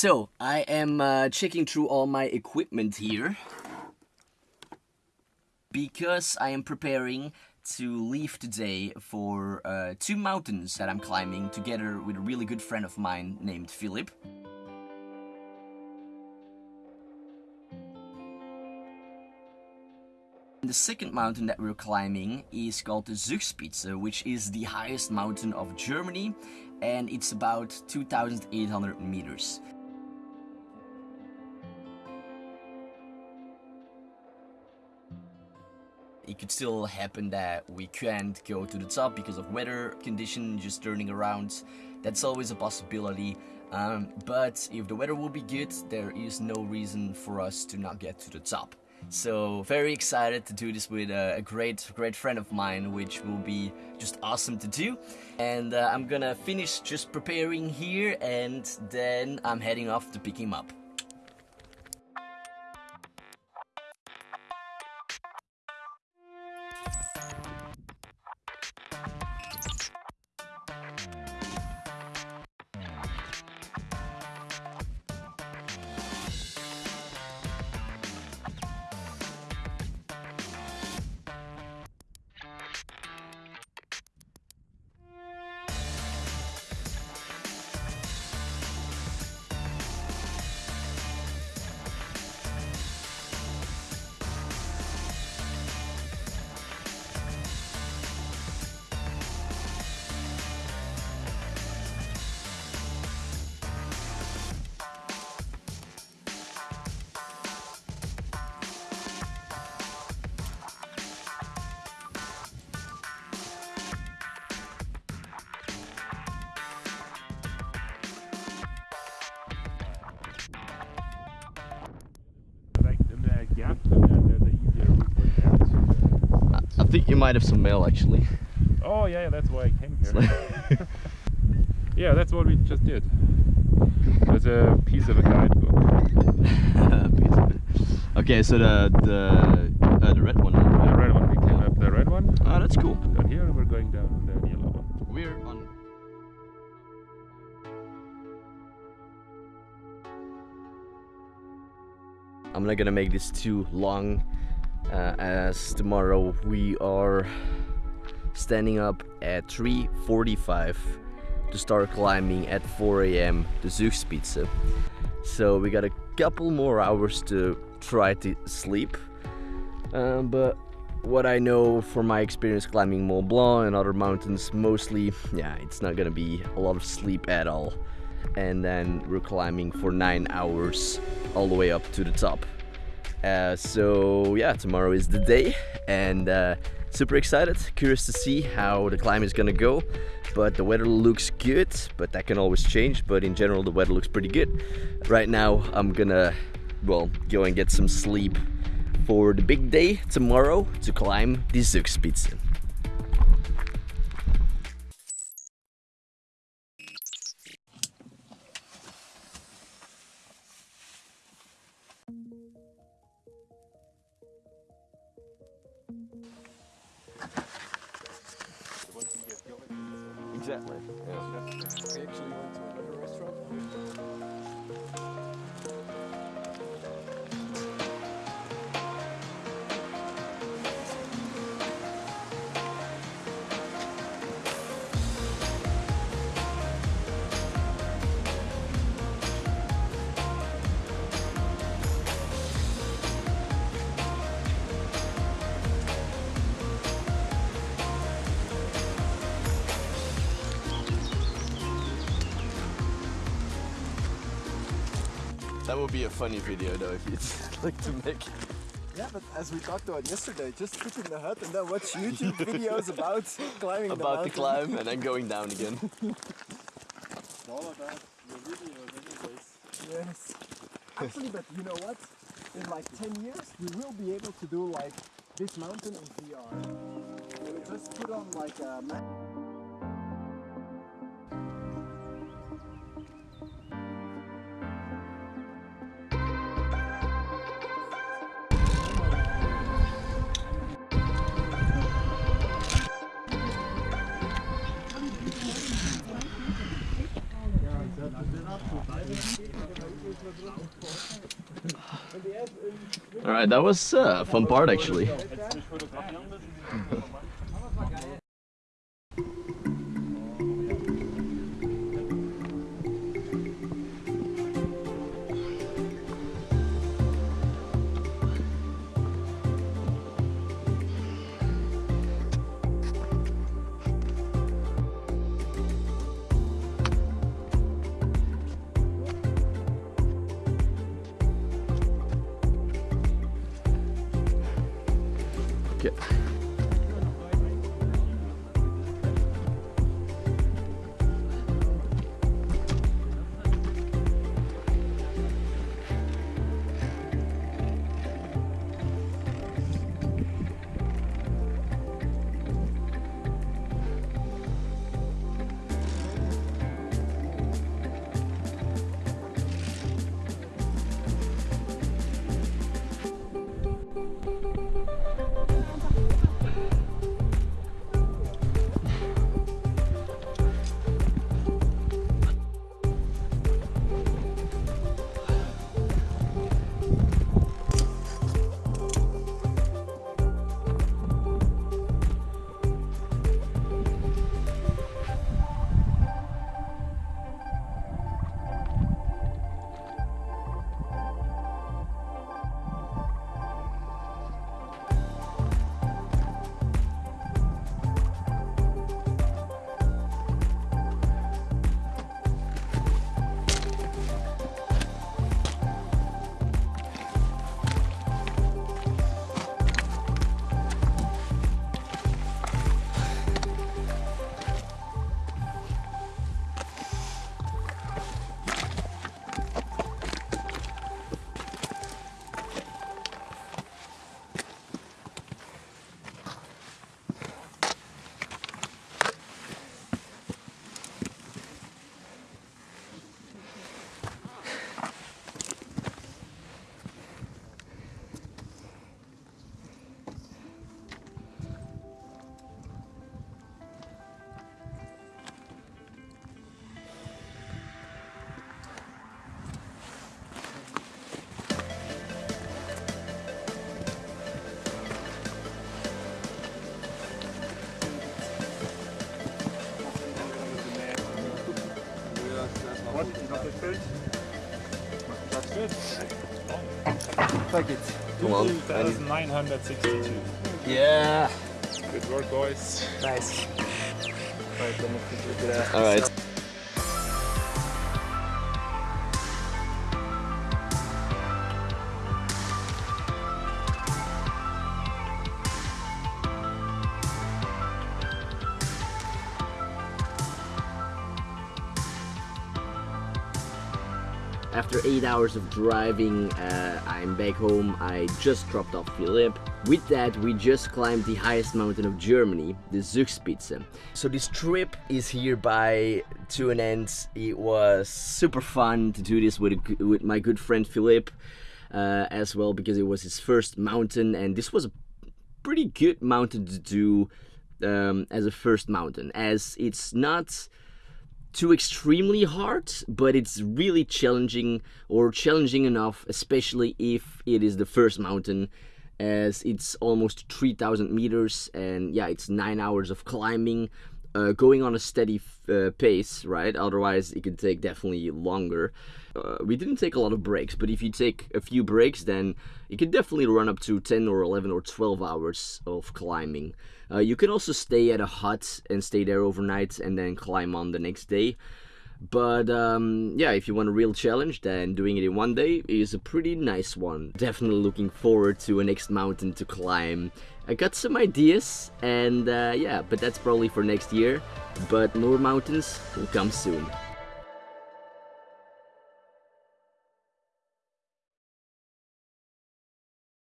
So, I am uh, checking through all my equipment here because I am preparing to leave today for uh, two mountains that I'm climbing together with a really good friend of mine named Philip. The second mountain that we're climbing is called the Zugspitze, which is the highest mountain of Germany and it's about 2800 meters. It could still happen that we can't go to the top because of weather condition just turning around. That's always a possibility. Um, but if the weather will be good, there is no reason for us to not get to the top. So very excited to do this with a, great, great friend of mine, which will be just awesome to do. And uh, I'm gonna finish just preparing here and then I'm heading off to pick him up. Think you might have some mail actually. Oh yeah, that's why I came here. yeah, that's what we just did. There's a piece of a guidebook. okay, so the the uh, the red one. The red one. We came up the red one. Oh, that's cool. Down here, we're going down the yellow one. We're on. I'm not gonna make this too long uh, as tomorrow we are standing up at 3.45 to start climbing at 4 a.m. the Zugspitze. So we got a couple more hours to try to sleep. Um, but what I know from my experience climbing Mont Blanc and other mountains, mostly, yeah, it's not gonna be a lot of sleep at all. And then we're climbing for nine hours all the way up to the top. Uh, so yeah, tomorrow is the day and uh, super excited, curious to see how the climb is gonna go. But the weather looks good, but that can always change. But in general, the weather looks pretty good. Right now, I'm gonna, well, go and get some sleep for the big day tomorrow to climb the Zugspitze. Exactly. Yeah. We actually went to another restaurant. That would be a funny video though if you'd like to make it. Yeah, but as we talked about yesterday, just sit in the hut and then watch YouTube videos about climbing About the the climb and then going down again. It's all about your videos anyways. Yes. Actually, but you know what? In like 10 years, we will be able to do like this mountain in VR. We'll just put on like a map. All right, that was uh, fun part actually. Fuck it. 2,962. Yeah. Good work, boys. Nice. Alright, After eight hours of driving, uh, I'm back home. I just dropped off Philip. With that, we just climbed the highest mountain of Germany, the Zugspitze. So this trip is hereby to an end. It was super fun to do this with, with my good friend Philip uh, as well because it was his first mountain and this was a pretty good mountain to do um, as a first mountain as it's not too extremely hard, but it's really challenging or challenging enough, especially if it is the first mountain, as it's almost 3,000 meters and yeah, it's nine hours of climbing, uh, going on a steady uh, pace, right? Otherwise, it could take definitely longer. Uh, we didn't take a lot of breaks, but if you take a few breaks, then you can definitely run up to 10 or 11 or 12 hours of climbing. Uh, you can also stay at a hut and stay there overnight and then climb on the next day. But um, yeah, if you want a real challenge, then doing it in one day is a pretty nice one. Definitely looking forward to a next mountain to climb. I got some ideas, and uh, yeah, but that's probably for next year. But more mountains will come soon.